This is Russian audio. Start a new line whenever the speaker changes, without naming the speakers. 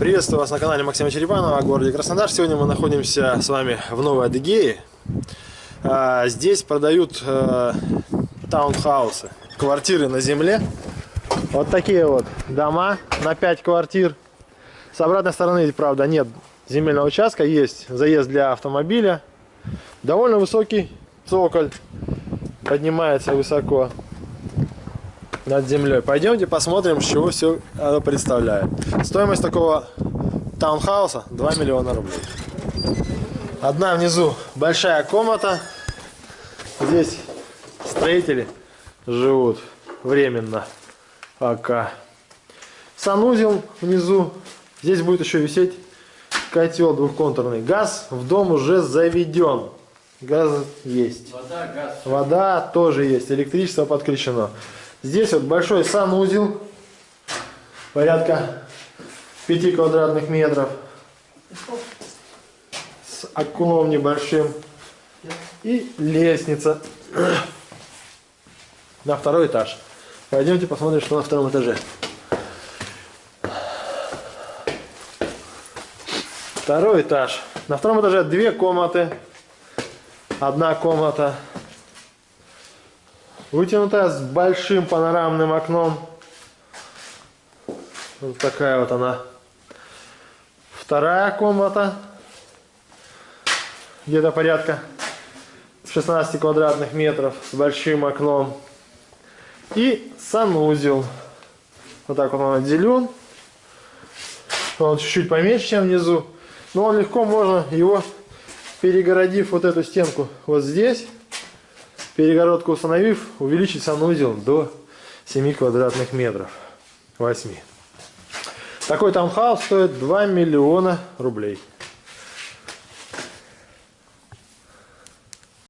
Приветствую вас на канале Максима Черепанова о городе Краснодар. Сегодня мы находимся с вами в Новой Адыгее. А, здесь продают э, таунхаусы, квартиры на земле. Вот такие вот дома на 5 квартир. С обратной стороны, правда, нет земельного участка, есть заезд для автомобиля. Довольно высокий цоколь, поднимается высоко над землей. Пойдемте посмотрим, чего все это представляет. Стоимость такого таунхауса 2 миллиона рублей. Одна внизу большая комната. Здесь строители живут временно пока. Санузел внизу. Здесь будет еще висеть котел двухконтурный. Газ в дом уже заведен. Газ есть.
Вода, газ.
Вода тоже есть. Электричество подключено. Здесь вот большой санузел, порядка 5 квадратных метров, с окном небольшим и лестница на второй этаж. Пойдемте посмотрим, что на втором этаже. Второй этаж. На втором этаже две комнаты. Одна комната Вытянутая с большим панорамным окном. Вот такая вот она. Вторая комната. Где-то порядка 16 квадратных метров с большим окном. И санузел. Вот так он отделен. Он чуть-чуть поменьше, чем внизу. Но он легко можно его, перегородив вот эту стенку вот здесь, перегородку установив, увеличить санузел до 7 квадратных метров. 8. Такой таунхаус стоит 2 миллиона рублей.